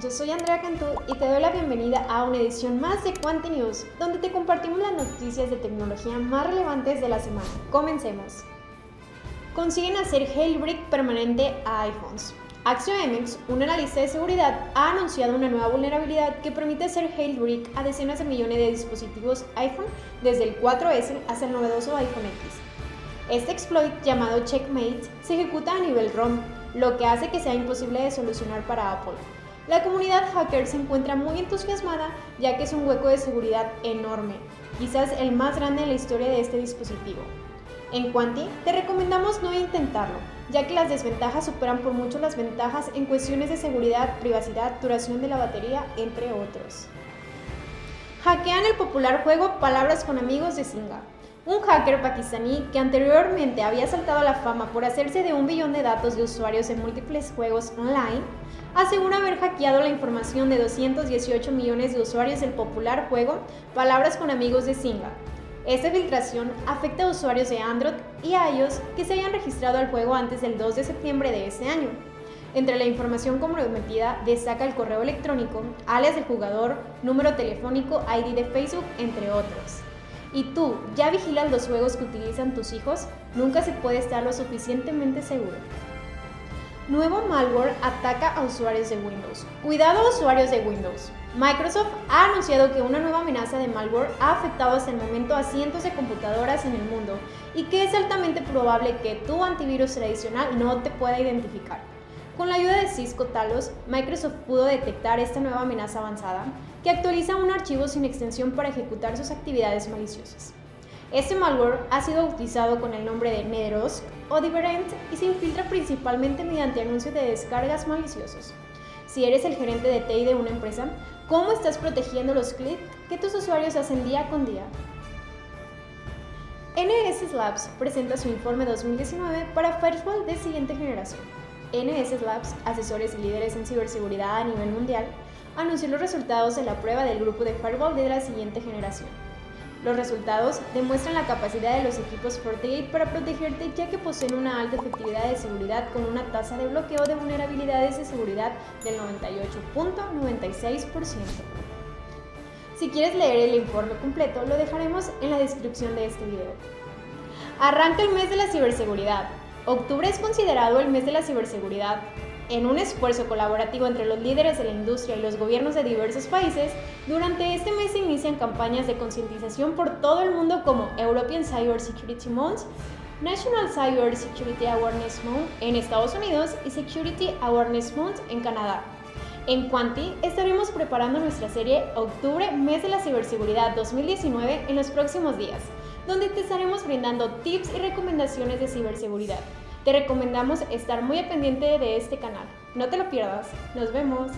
Yo soy Andrea Cantú y te doy la bienvenida a una edición más de Quanti News, donde te compartimos las noticias de tecnología más relevantes de la semana. Comencemos. Consiguen hacer jailbreak permanente a iPhones. AxioMX, un analista de seguridad, ha anunciado una nueva vulnerabilidad que permite hacer jailbreak a decenas de millones de dispositivos iPhone desde el 4S hasta el novedoso iPhone X. Este exploit, llamado Checkmate, se ejecuta a nivel ROM, lo que hace que sea imposible de solucionar para Apple. La comunidad hacker se encuentra muy entusiasmada ya que es un hueco de seguridad enorme, quizás el más grande en la historia de este dispositivo. En Quanti, te recomendamos no intentarlo, ya que las desventajas superan por mucho las ventajas en cuestiones de seguridad, privacidad, duración de la batería, entre otros. Hackean el popular juego Palabras con Amigos de Singa. Un hacker pakistaní que anteriormente había saltado a la fama por hacerse de un billón de datos de usuarios en múltiples juegos online, asegura haber hackeado la información de 218 millones de usuarios del popular juego Palabras con Amigos de Singa. Esta filtración afecta a usuarios de Android y iOS que se hayan registrado al juego antes del 2 de septiembre de ese año. Entre la información comprometida destaca el correo electrónico, alias del jugador, número telefónico, ID de Facebook, entre otros. ¿Y tú ya vigilas los juegos que utilizan tus hijos? Nunca se puede estar lo suficientemente seguro. Nuevo malware ataca a usuarios de Windows. Cuidado usuarios de Windows. Microsoft ha anunciado que una nueva amenaza de malware ha afectado hasta el momento a cientos de computadoras en el mundo y que es altamente probable que tu antivirus tradicional no te pueda identificar. Con la ayuda de Cisco Talos, Microsoft pudo detectar esta nueva amenaza avanzada que actualiza un archivo sin extensión para ejecutar sus actividades maliciosas. Este malware ha sido bautizado con el nombre de Nederosk o Diverent y se infiltra principalmente mediante anuncios de descargas maliciosos. Si eres el gerente de TI de una empresa, ¿cómo estás protegiendo los clics que tus usuarios hacen día con día? NS Labs presenta su informe 2019 para Firewall de siguiente generación. NS Labs, asesores y líderes en ciberseguridad a nivel mundial, anunció los resultados de la prueba del grupo de firewall de la siguiente generación. Los resultados demuestran la capacidad de los equipos FortiGate para protegerte ya que poseen una alta efectividad de seguridad con una tasa de bloqueo de vulnerabilidades de seguridad del 98.96%. Si quieres leer el informe completo, lo dejaremos en la descripción de este video. Arranca el mes de la ciberseguridad. Octubre es considerado el mes de la ciberseguridad. En un esfuerzo colaborativo entre los líderes de la industria y los gobiernos de diversos países, durante este mes se inician campañas de concientización por todo el mundo como European Cyber Security Month, National Cyber Security Awareness Month en Estados Unidos y Security Awareness Month en Canadá. En Quanti estaremos preparando nuestra serie Octubre, Mes de la Ciberseguridad 2019 en los próximos días donde te estaremos brindando tips y recomendaciones de ciberseguridad. Te recomendamos estar muy pendiente de este canal. No te lo pierdas. Nos vemos.